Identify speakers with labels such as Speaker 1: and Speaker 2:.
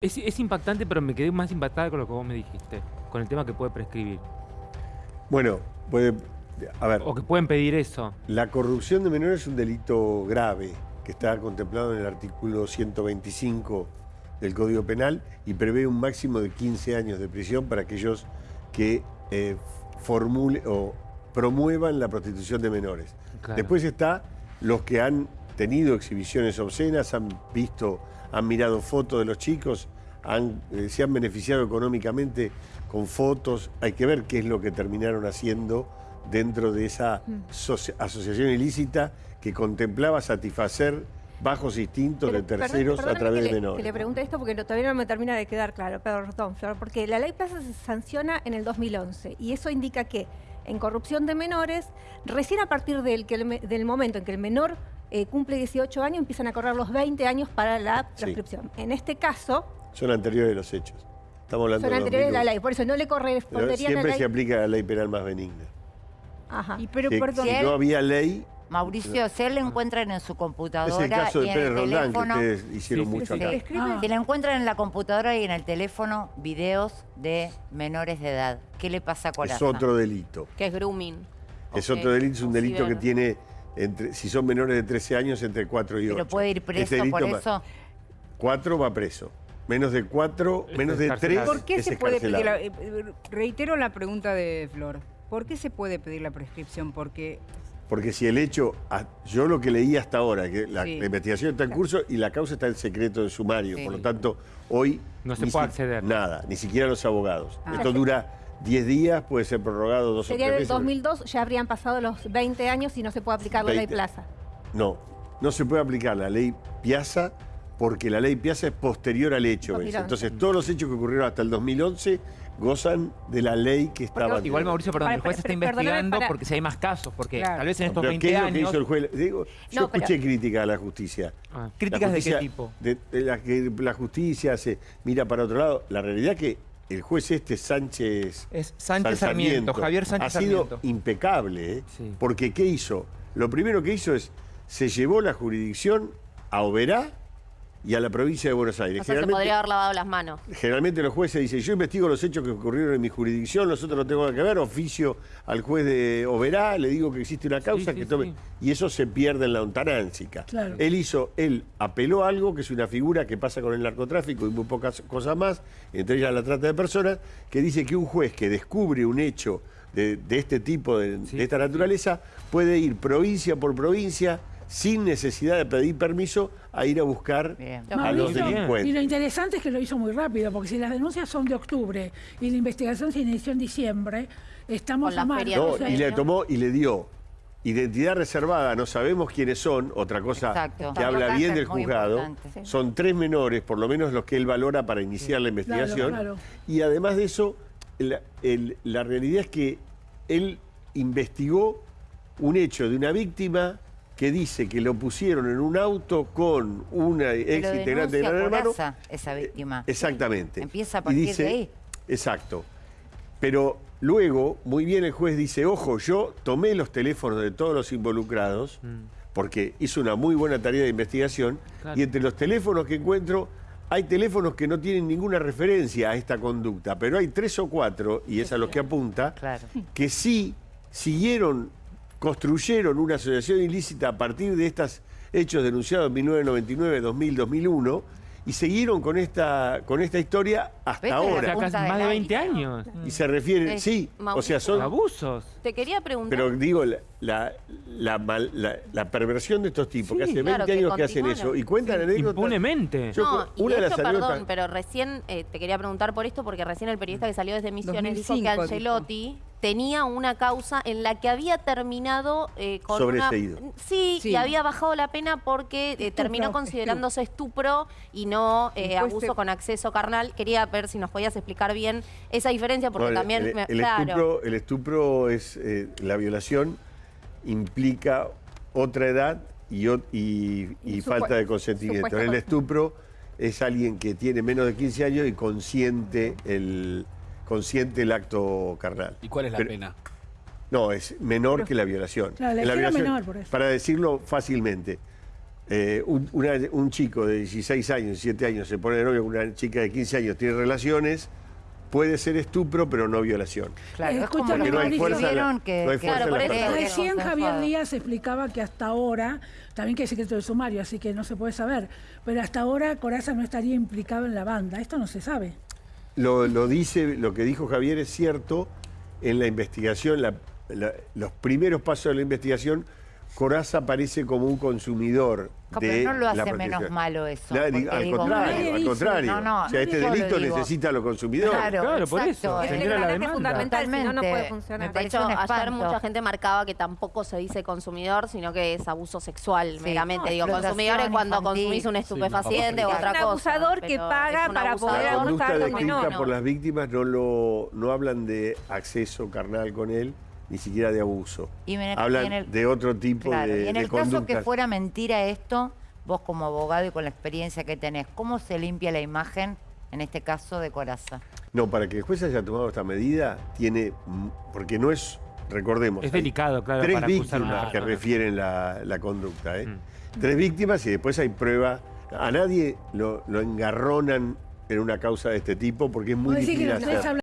Speaker 1: Es, es impactante, pero me quedé más impactada con lo que vos me dijiste, con el tema que puede prescribir.
Speaker 2: Bueno, puede, a ver,
Speaker 1: O que pueden pedir eso.
Speaker 2: la corrupción de menores es un delito grave que está contemplado en el artículo 125 del Código Penal y prevé un máximo de 15 años de prisión para aquellos que eh, formule o promuevan la prostitución de menores.
Speaker 1: Claro.
Speaker 2: Después está los que han tenido exhibiciones obscenas, han visto, han mirado fotos de los chicos, han, eh, se han beneficiado económicamente con fotos. Hay que ver qué es lo que terminaron haciendo dentro de esa socia- asociación ilícita que contemplaba satisfacer bajos instintos
Speaker 3: Pero,
Speaker 2: de
Speaker 3: perdón-
Speaker 2: terceros a través de
Speaker 3: le-
Speaker 2: menores.
Speaker 3: Que le pregunte esto porque no- todavía no me termina de quedar claro, perdón, Flor, porque la ley Plaza se sanciona en el 2011 y eso indica que en corrupción de menores, recién a partir del, que el me- del momento en que el menor eh, cumple 18 años, empiezan a correr los 20 años para la
Speaker 2: Sí.
Speaker 3: prescripción. En este caso,
Speaker 2: Son anteriores los hechos. Estamos hablando
Speaker 3: son
Speaker 2: de
Speaker 3: anteriores a la
Speaker 2: 2001.
Speaker 3: ley, por eso no le
Speaker 2: Pero
Speaker 3: correspondería a la
Speaker 2: siempre
Speaker 3: ley.
Speaker 2: se aplica la ley penal más benigna.
Speaker 3: Ajá.
Speaker 4: Y pero,
Speaker 2: Que
Speaker 4: perdón,
Speaker 2: si no había ley,
Speaker 5: Mauricio, si él lo encuentran en su
Speaker 2: es
Speaker 5: computadora
Speaker 2: el caso
Speaker 5: y
Speaker 2: de
Speaker 5: en
Speaker 2: Pérez
Speaker 5: el
Speaker 2: Roldán, que
Speaker 5: teléfono,
Speaker 2: ustedes hicieron
Speaker 1: Sí,
Speaker 2: mucho
Speaker 5: sí.
Speaker 2: acá.
Speaker 3: Ah.
Speaker 5: si lo encuentran en la computadora y en el teléfono videos de menores de edad, ¿qué le pasa a Coraza?
Speaker 2: Es otro delito.
Speaker 6: Que es grooming.
Speaker 2: Es otro delito, es un delito que tiene, entre, si son menores de 13 años, entre 4 y 8.
Speaker 5: Pero puede ir preso
Speaker 2: Este delito
Speaker 5: por eso.
Speaker 2: 4 va preso. Menos de 4,
Speaker 1: Es
Speaker 2: menos de 3
Speaker 1: excarcelado.
Speaker 4: ¿por qué
Speaker 2: es
Speaker 4: se puede pedir la, eh, reitero la pregunta de Flor, ¿por qué se puede pedir la prescripción? Porque
Speaker 2: Porque si el hecho, yo lo que leí hasta ahora, que la,
Speaker 4: Sí.
Speaker 2: la investigación está en curso y la causa está en secreto de sumario,
Speaker 5: Sí.
Speaker 2: por lo tanto, hoy...
Speaker 1: No se puede
Speaker 2: si-
Speaker 1: acceder.
Speaker 2: Nada, ni siquiera los abogados.
Speaker 4: Ah.
Speaker 2: Esto dura 10 días, puede ser prorrogado dos
Speaker 3: Sería
Speaker 2: o
Speaker 3: del
Speaker 2: tres veces.
Speaker 3: 2002, ya habrían pasado los 20 años y no se puede aplicar la ley
Speaker 2: 20.
Speaker 3: Plaza.
Speaker 2: No, no se puede aplicar la ley Piazza porque la ley Piazza es posterior al hecho. ¿ves?
Speaker 3: 2011.
Speaker 2: Entonces, todos los hechos que ocurrieron hasta el 2011 gozan de la ley que estaba...
Speaker 7: Igual Mauricio, perdón,
Speaker 3: Para-
Speaker 7: el juez
Speaker 3: para-
Speaker 7: está investigando
Speaker 3: para-
Speaker 7: porque si hay más casos, porque
Speaker 4: Claro.
Speaker 7: tal vez en estos
Speaker 2: Pero
Speaker 7: 20
Speaker 2: ¿Qué es lo que
Speaker 7: años...
Speaker 2: hizo el juez? Digo, yo
Speaker 3: No, pero-
Speaker 2: escuché crítica a la justicia.
Speaker 1: Ah.
Speaker 7: ¿Críticas
Speaker 2: La
Speaker 7: de qué tipo?
Speaker 2: de- de la que la justicia se mira para otro lado. La realidad que el juez este, Sánchez...
Speaker 7: Es Sánchez Sarmiento, Javier Sánchez
Speaker 2: Ha sido
Speaker 7: Sarmiento.
Speaker 2: impecable, ¿eh?
Speaker 1: Sí.
Speaker 2: Porque ¿qué hizo? Lo primero que hizo es, se llevó la jurisdicción a Oberá y a la provincia de Buenos Aires.
Speaker 6: O sea, se
Speaker 2: Generalmente-
Speaker 6: podría haber lavado las manos.
Speaker 2: Generalmente los jueces dicen, yo investigo los hechos que ocurrieron en mi jurisdicción, nosotros no tengo nada que ver, oficio al juez de Oberá, le digo que existe una causa
Speaker 1: sí,
Speaker 2: que tome...
Speaker 1: sí.
Speaker 2: Y eso se pierde en la ontanáncica.
Speaker 8: Claro.
Speaker 2: Él hizo, él apeló a algo que es una figura que pasa con el narcotráfico y muy pocas cosas más, entre ellas la trata de personas, que dice que un juez que descubre un hecho de, de este tipo, de,
Speaker 1: Sí,
Speaker 2: de esta naturaleza, puede ir provincia por provincia sin necesidad de pedir permiso a ir a buscar
Speaker 5: Bien.
Speaker 2: a los delincuentes.
Speaker 8: Y lo interesante es que lo hizo muy rápido, porque si las denuncias son de octubre y la investigación se inició en diciembre, estamos a marzo.
Speaker 2: No,
Speaker 8: o sea,
Speaker 2: y le tomó y le dio identidad reservada, no sabemos quiénes son, otra cosa
Speaker 5: Exacto.
Speaker 2: que habla bien del juzgado. Son tres menores, por lo menos los que él valora para iniciar la investigación.
Speaker 8: claro.
Speaker 2: Y además de eso, la, el- la realidad es que él investigó un hecho de una víctima que dice que lo pusieron en un auto con una ex integrante de Gran Hermano.
Speaker 5: Esa víctima.
Speaker 2: Exactamente.
Speaker 5: Empieza a
Speaker 2: Y
Speaker 5: partir
Speaker 2: dice-
Speaker 5: de ahí.
Speaker 2: Exacto. Pero luego, muy bien el juez dice, ojo, yo tomé los teléfonos de todos los involucrados, porque hizo una muy buena tarea de investigación,
Speaker 1: Claro.
Speaker 2: y entre los teléfonos que encuentro, hay teléfonos que no tienen ninguna referencia a esta conducta, pero hay tres o cuatro, y es a los que apunta,
Speaker 5: Claro.
Speaker 2: que sí siguieron, construyeron una asociación ilícita a partir de estos hechos denunciados en 1999, 2000, 2001, y siguieron con esta, con esta historia hasta ahora.
Speaker 1: casi más de
Speaker 5: iceberg.
Speaker 1: 20 años.
Speaker 2: Y se refiere,
Speaker 6: Eh,
Speaker 2: sí, o sea, son...
Speaker 1: Abusos.
Speaker 6: Te quería preguntar.
Speaker 2: Pero digo, la, la, la mal- la- la perversión de estos tipos, que hace 20
Speaker 6: claro, que
Speaker 2: años que hacen eso, y cuentan anécdotas...
Speaker 1: Impunemente.
Speaker 2: Yo-
Speaker 6: no, y
Speaker 2: una
Speaker 6: de
Speaker 2: de
Speaker 6: hecho,
Speaker 2: las anécdotas-
Speaker 6: perdón, pero recién eh, te quería preguntar por esto, porque recién el periodista que salió desde Misiones dijo
Speaker 4: 2005
Speaker 6: que
Speaker 4: dijo.
Speaker 6: Tenía una causa en la que había terminado eh, con una...
Speaker 2: Sobreseído.
Speaker 6: Sí,
Speaker 4: Sí.
Speaker 6: y había bajado la pena porque eh, terminó considerándose estupro y no eh, abuso con acceso carnal. Quería ver si nos podías explicar bien esa diferencia, porque
Speaker 2: No, el-
Speaker 6: también...
Speaker 2: el,
Speaker 6: me- claro.
Speaker 2: estupro, el estupro es eh, la violación implica otra edad y, y- falta de consentimiento. El estupro es alguien que tiene menos de 15 años y consiente el, consiente el acto carnal.
Speaker 9: ¿Y cuál es la
Speaker 2: Pero-
Speaker 9: pena?
Speaker 2: No, es menor que la violación.
Speaker 8: Claro, la
Speaker 2: violación,
Speaker 8: menor, por eso.
Speaker 2: Para decirlo fácilmente, eh, un, una- un chico de 16 años, 17 años, se pone de novio con una chica de 15 años, tiene relaciones, puede ser estupro, pero no violación.
Speaker 5: Claro, es como
Speaker 8: Escúchame,
Speaker 5: lo que
Speaker 8: no hay fuerza la-
Speaker 5: que,
Speaker 2: no hay en la palabra.
Speaker 5: que
Speaker 8: Recién Javier. Díaz explicaba que hasta ahora, también que es secreto de sumario, así que no se puede saber, pero hasta ahora Coraza no estaría implicado en la banda. Esto no se sabe.
Speaker 2: Lo, lo dice, lo que dijo Javier es cierto. En la investigación, la- la- los primeros pasos de la investigación, Coraza aparece como un consumidor
Speaker 5: No,
Speaker 2: de
Speaker 5: pero no lo hace menos malo eso.
Speaker 2: La-
Speaker 5: porque
Speaker 2: al
Speaker 5: digo,
Speaker 2: contrario,
Speaker 8: nadie
Speaker 2: al
Speaker 8: dice.
Speaker 2: contrario.
Speaker 5: No, no,
Speaker 2: o sea, este delito necesita a los consumidores.
Speaker 5: Claro,
Speaker 1: Claro, por
Speaker 5: exacto.
Speaker 1: eso.
Speaker 3: Es el fundamental, si no, no
Speaker 5: Totalmente.
Speaker 3: puede funcionar.
Speaker 5: Me
Speaker 6: De hecho,
Speaker 5: un
Speaker 6: ayer mucha gente marcaba que tampoco se dice consumidor, sino que es abuso sexual,
Speaker 5: Sí.
Speaker 6: meramente.
Speaker 5: No,
Speaker 6: Digo, consumidor es cuando
Speaker 5: infantil.
Speaker 6: consumís un estupefaciente o
Speaker 3: Es
Speaker 6: otra
Speaker 3: un
Speaker 6: cosa.
Speaker 3: abusador que paga
Speaker 6: es un
Speaker 3: para poder abusar de un menor.
Speaker 2: por las víctimas no, lo, no hablan de acceso carnal con él, ni siquiera de abuso.
Speaker 5: Y me-
Speaker 2: hablan
Speaker 5: y en el-
Speaker 2: de otro tipo
Speaker 5: Claro,
Speaker 2: de,
Speaker 5: y en
Speaker 2: de
Speaker 5: el caso que fuera mentira esto, vos como abogado y con la experiencia que tenés, ¿cómo se limpia la imagen, en este caso, de Coraza?
Speaker 2: No, para que el juez haya tomado esta medida, tiene. mm, Porque no es. Recordemos.
Speaker 1: Es delicado, claro,
Speaker 2: Tres
Speaker 1: para
Speaker 2: víctimas que refieren la, la conducta. ¿eh?
Speaker 1: Mm.
Speaker 2: Tres víctimas y después hay prueba. A nadie lo, lo engarronan en una causa de este tipo porque es muy difícil